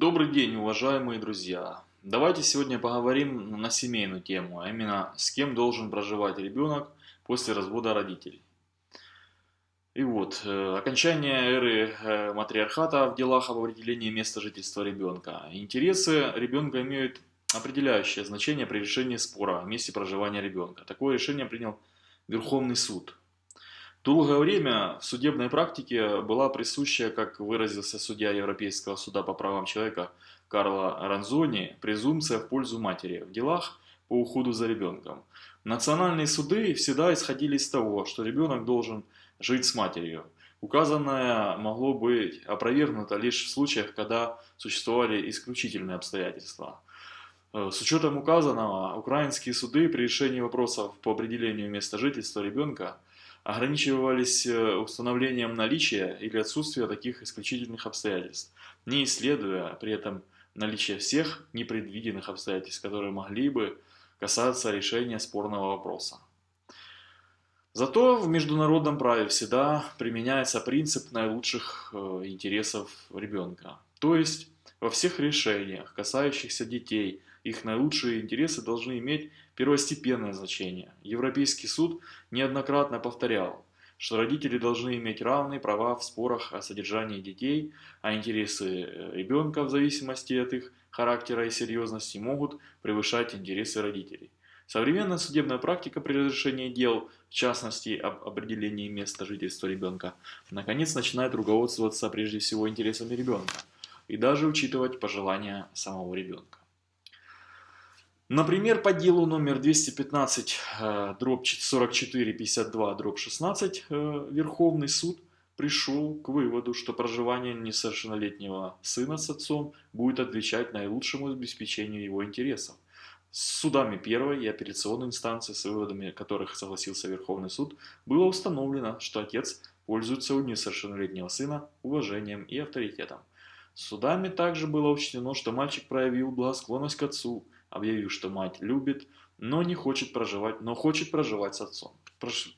Добрый день, уважаемые друзья! Давайте сегодня поговорим на семейную тему, а именно с кем должен проживать ребенок после развода родителей. И вот, э, окончание эры э, матриархата в делах об определении места жительства ребенка. Интересы ребенка имеют определяющее значение при решении спора о месте проживания ребенка. Такое решение принял Верховный суд. Долгое время в судебной практике была присущая, как выразился судья Европейского суда по правам человека Карло Ранзони, презумпция в пользу матери в делах по уходу за ребенком. Национальные суды всегда исходили из того, что ребенок должен жить с матерью. Указанное могло быть опровергнуто лишь в случаях, когда существовали исключительные обстоятельства. Э, с учетом указанного, украинские суды при решении вопросов по определению места жительства ребенка ограничивались э, установлением наличия или отсутствия таких исключительных обстоятельств, не исследуя при этом наличие всех непредвиденных обстоятельств, которые могли бы касаться решения спорного вопроса. Зато в международном праве всегда применяется принцип наилучших э, интересов ребенка. То есть во всех решениях, касающихся детей, их наилучшие интересы должны иметь первостепенное значение. Европейский суд неоднократно повторял, что родители должны иметь равные права в спорах о содержании детей, а интересы э, ребенка в зависимости от их характера и серьезности могут превышать интересы родителей. Современная судебная практика при разрешении дел, в частности об определении места жительства ребенка, наконец начинает руководствоваться прежде всего интересами ребенка и даже учитывать пожелания самого ребенка. Например, по делу номер 215 э, дробь 44 52 дробь 16 э, Верховный суд пришел к выводу, что проживание несовершеннолетнего сына с отцом будет отвечать наилучшему обеспечению его интересов. С судами первой и апелляционной инстанции, с выводами которых согласился Верховный суд, было установлено, что отец пользуется у несовершеннолетнего сына уважением и авторитетом. Судами также было учтено, что мальчик проявил благосклонность к отцу, объявив, что мать любит, но не хочет проживать, но хочет проживать с отцом.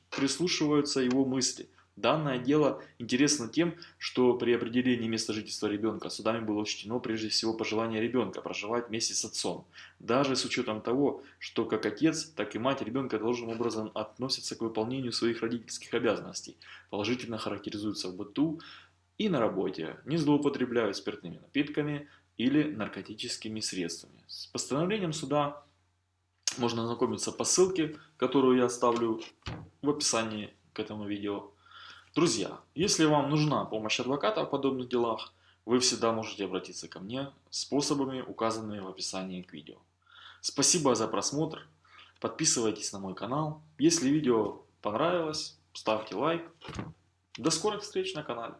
Прислушиваются его мысли. Данное дело интересно тем, что при определении места жительства ребенка судами было учтено прежде всего пожелание ребенка проживать вместе с отцом. Даже с учетом того, что как отец, так и мать ребенка должным образом относятся к выполнению своих родительских обязанностей, положительно характеризуются в быту и на работе, не злоупотребляют спиртными напитками, или наркотическими средствами. С постановлением суда можно ознакомиться по ссылке, которую я оставлю в описании к этому видео. Друзья, если вам нужна помощь адвоката в подобных делах, вы всегда можете обратиться ко мне способами, указанными в описании к видео. Спасибо за просмотр, подписывайтесь на мой канал. Если видео понравилось, ставьте лайк. До скорых встреч на канале.